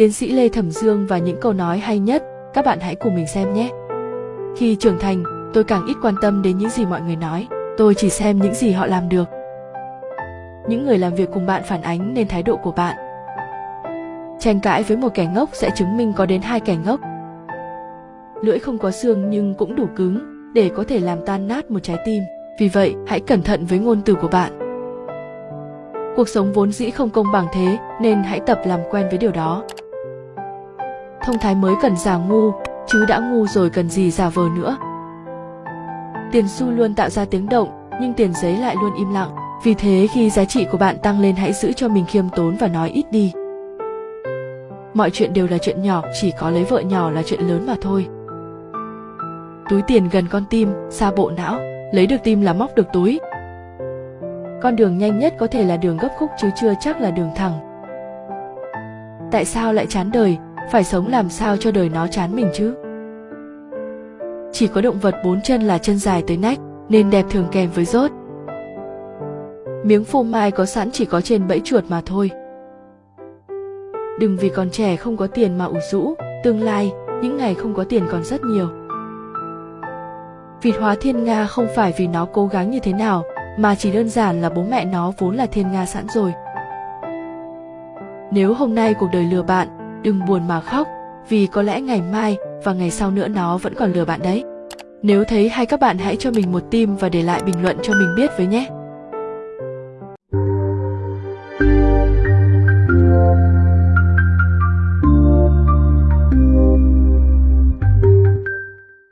tiến sĩ Lê Thẩm Dương và những câu nói hay nhất, các bạn hãy cùng mình xem nhé. Khi trưởng thành, tôi càng ít quan tâm đến những gì mọi người nói, tôi chỉ xem những gì họ làm được. Những người làm việc cùng bạn phản ánh nên thái độ của bạn. Tranh cãi với một kẻ ngốc sẽ chứng minh có đến hai kẻ ngốc. Lưỡi không có xương nhưng cũng đủ cứng để có thể làm tan nát một trái tim. Vì vậy, hãy cẩn thận với ngôn từ của bạn. Cuộc sống vốn dĩ không công bằng thế nên hãy tập làm quen với điều đó. Thông thái mới cần giả ngu, chứ đã ngu rồi cần gì giả vờ nữa. Tiền xu luôn tạo ra tiếng động, nhưng tiền giấy lại luôn im lặng. Vì thế khi giá trị của bạn tăng lên hãy giữ cho mình khiêm tốn và nói ít đi. Mọi chuyện đều là chuyện nhỏ, chỉ có lấy vợ nhỏ là chuyện lớn mà thôi. Túi tiền gần con tim, xa bộ não, lấy được tim là móc được túi. Con đường nhanh nhất có thể là đường gấp khúc chứ chưa chắc là đường thẳng. Tại sao lại chán đời, phải sống làm sao cho đời nó chán mình chứ? Chỉ có động vật bốn chân là chân dài tới nách, nên đẹp thường kèm với rốt. Miếng phô mai có sẵn chỉ có trên bẫy chuột mà thôi. Đừng vì còn trẻ không có tiền mà ủ rũ, tương lai, những ngày không có tiền còn rất nhiều. Vịt hóa thiên nga không phải vì nó cố gắng như thế nào, mà chỉ đơn giản là bố mẹ nó vốn là thiên nga sẵn rồi. Nếu hôm nay cuộc đời lừa bạn, đừng buồn mà khóc, vì có lẽ ngày mai và ngày sau nữa nó vẫn còn lừa bạn đấy. Nếu thấy hay các bạn hãy cho mình một tim và để lại bình luận cho mình biết với nhé.